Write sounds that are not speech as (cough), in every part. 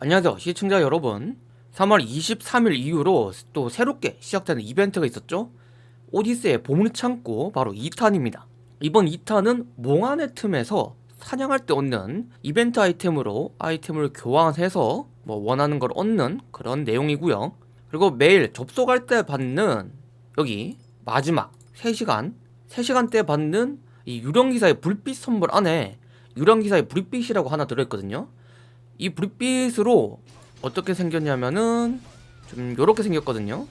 안녕하세요. 시청자 여러분. 3월 23일 이후로 또 새롭게 시작되는 이벤트가 있었죠? 오디세의 보물창고 바로 2탄입니다. 이번 2탄은 몽환의 틈에서 사냥할 때 얻는 이벤트 아이템으로 아이템을 교환해서 뭐 원하는 걸 얻는 그런 내용이고요. 그리고 매일 접속할 때 받는 여기 마지막 3시간 3시간 때 받는 이 유령기사의 불빛 선물 안에 유령기사의 불빛이라고 하나 들어있거든요 이 불빛으로 어떻게 생겼냐면은 좀 요렇게 생겼거든요.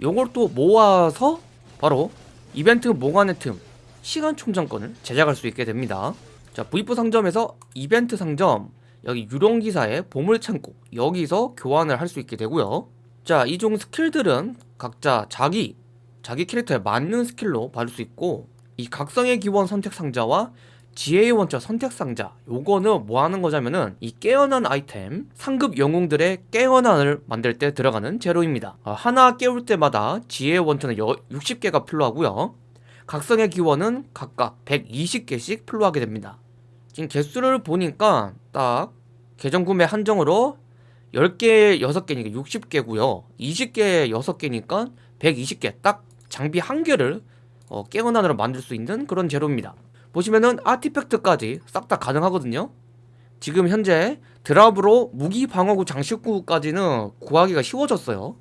요걸 또 모아서 바로 이벤트 몽환의 틈 시간 충전권을 제작할 수 있게 됩니다. 자 V4 상점에서 이벤트 상점 여기 유령기사의 보물창고 여기서 교환을 할 수 있게 되고요. 자 이종 스킬들은 각자 자기 자기 캐릭터에 맞는 스킬로 받을 수 있고 이 각성의 기원 선택 상자와 지혜의 원자 선택 상자. 요거는 뭐 하는 거냐면은 이 깨어난 아이템 상급 영웅들의 깨어난을 만들 때 들어가는 재료입니다. 아, 하나 깨울 때마다 지혜의 원자는 60개가 필요하고요. 각성의 기원은 각각 120개씩 필요하게 됩니다. 지금 개수를 보니까 딱 계정 구매 한정으로 10개 6개니까 60개고요. 20개 6개니까 120개. 딱 장비 한 개를 어, 깨어난으로 만들 수 있는 그런 재료입니다 보시면은 아티팩트까지 싹 다 가능하거든요. 지금 현재 드랍으로 무기 방어구 장식구까지는 구하기가 쉬워졌어요.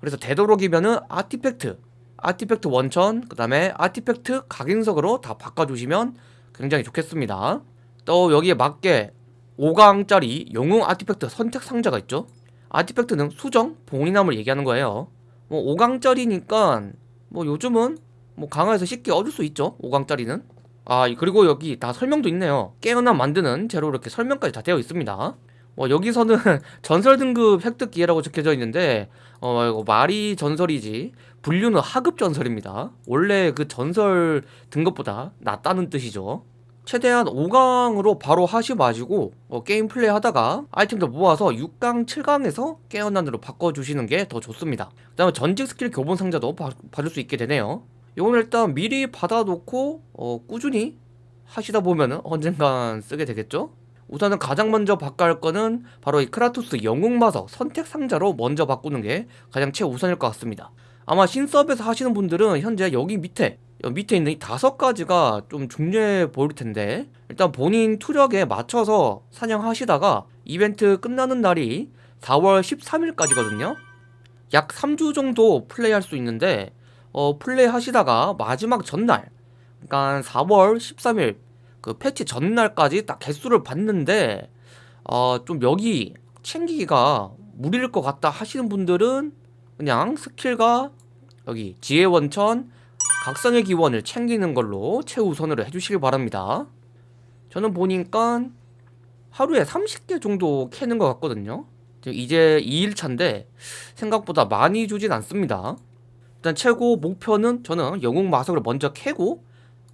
그래서 되도록이면은 아티팩트 아티팩트 원천 그 다음에 아티팩트 각인석으로 다 바꿔주시면 굉장히 좋겠습니다. 또 여기에 맞게 5강짜리 영웅 아티팩트 선택 상자가 있죠. 아티팩트는 수정, 봉인함을 얘기하는 거예요. 뭐 5강짜리니까 뭐 요즘은 뭐 강화해서 쉽게 얻을 수 있죠 5강짜리는 아 그리고 여기 다 설명도 있네요. 깨어남 만드는 재료 이렇게 설명까지 다 되어 있습니다. 뭐 여기서는 (laughs) 전설 등급 획득 기회라고 적혀져 있는데 어 이거 말이 전설이지 분류는 하급 전설입니다. 원래 그 전설 등급보다 낫다는 뜻이죠. 최대한 5강으로 바로 하지 마시고 어, 게임 플레이 하다가 아이템도 모아서 6강, 7강에서 깨어난으로 바꿔주시는 게 더 좋습니다. 그 다음에 전직 스킬 교본 상자도 바, 받을 수 있게 되네요 이건 일단 미리 받아놓고 어, 꾸준히 하시다 보면은 언젠간 쓰게 되겠죠? 우선은 가장 먼저 바꿔 할 거는 바로 이 크라토스 영웅마석 선택 상자로 먼저 바꾸는 게 가장 최우선일 것 같습니다. 아마 신서브에서 하시는 분들은 현재 여기 밑에 여기 밑에 있는 이 다섯 가지가 좀 중요해 보일 텐데 일단 본인 투력에 맞춰서 사냥하시다가 이벤트 끝나는 날이 4월 13일까지거든요. 약 3주 정도 플레이할 수 있는데 어, 플레이 하시다가 마지막 전날 그러니까 4월 13일 그 패치 전날까지 딱 개수를 봤는데 어, 좀 여기 챙기기가 무리일 것 같다 하시는 분들은 그냥 스킬과 여기 지혜 원천 각성의 기원을 챙기는 걸로 최우선으로 해주시길 바랍니다. 저는 보니까 하루에 30개 정도 캐는 것 같거든요. 이제 2일차인데 생각보다 많이 주진 않습니다 일단 최고 목표는 저는 영웅 마석을 먼저 캐고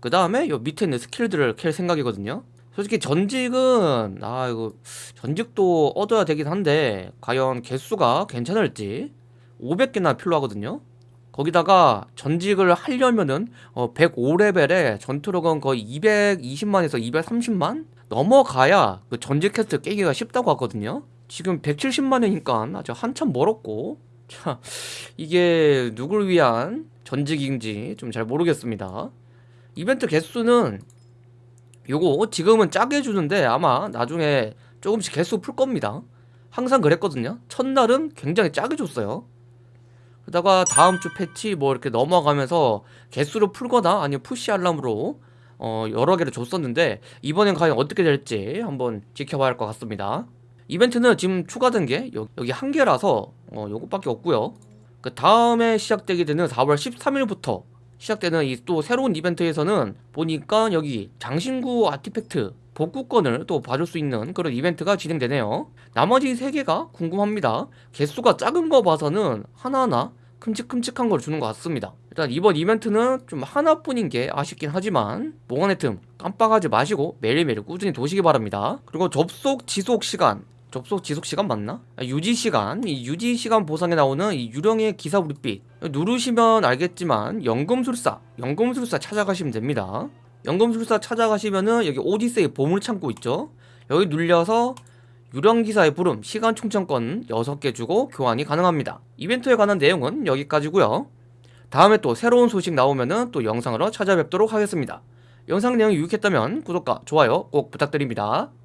그 다음에 요 밑에 있는 스킬들을 캘 생각이거든요. 솔직히 전직은 아 이거 전직도 얻어야 되긴 한데 과연 개수가 괜찮을지 500개나 필요하거든요. 거기다가 전직을 하려면은 어 105레벨에 전투력은 거의 220만에서 230만 넘어가야 그 전직 퀘스트 깨기가 쉽다고 하거든요. 지금 170만이니까 아주 한참 멀었고 자, 이게 누굴 위한 전직인지 좀 잘 모르겠습니다. 이벤트 개수는 요거 지금은 짜게 주는데 아마 나중에 조금씩 개수 풀 겁니다. 항상 그랬거든요. 첫날은 굉장히 짜게 줬어요. 그러다가 다음 주 패치 뭐 이렇게 넘어가면서 개수를 풀거나 아니면 푸시 알람으로 어 여러 개를 줬었는데 이번엔 과연 어떻게 될지 한번 지켜봐야 할 것 같습니다. 이벤트는 지금 추가된 게 여기 한 개라서 어, 요것밖에 없고요. 그 다음에 시작되게 되는 4월 13일부터 시작되는 이 또 새로운 이벤트에서는 보니까 여기 장신구 아티팩트 복구권을 또 봐줄 수 있는 그런 이벤트가 진행되네요. 나머지 3개가 궁금합니다. 개수가 작은 거 봐서는 하나하나 큼직큼직한 걸 주는 것 같습니다. 일단 이번 이벤트는 좀 하나뿐인 게 아쉽긴 하지만 몽환의 틈 깜빡하지 마시고 매일매일 꾸준히 도시기 바랍니다. 그리고 접속 지속 시간 접속 지속 시간 맞나? 아, 유지 시간. 이 유지 시간 보상에 나오는 이 유령의 기사 불빛. 누르시면 알겠지만 연금술사 연금술사 찾아가시면 됩니다. 연금술사 찾아가시면은 여기 오디세이 보물 창고 있죠? 여기 눌려서 유령기사의 부름 시간 충전권 6개 주고 교환이 가능합니다. 이벤트에 관한 내용은 여기까지고요. 다음에 또 새로운 소식 나오면은 또 영상으로 찾아뵙도록 하겠습니다. 영상 내용이 유익했다면 구독과 좋아요 꼭 부탁드립니다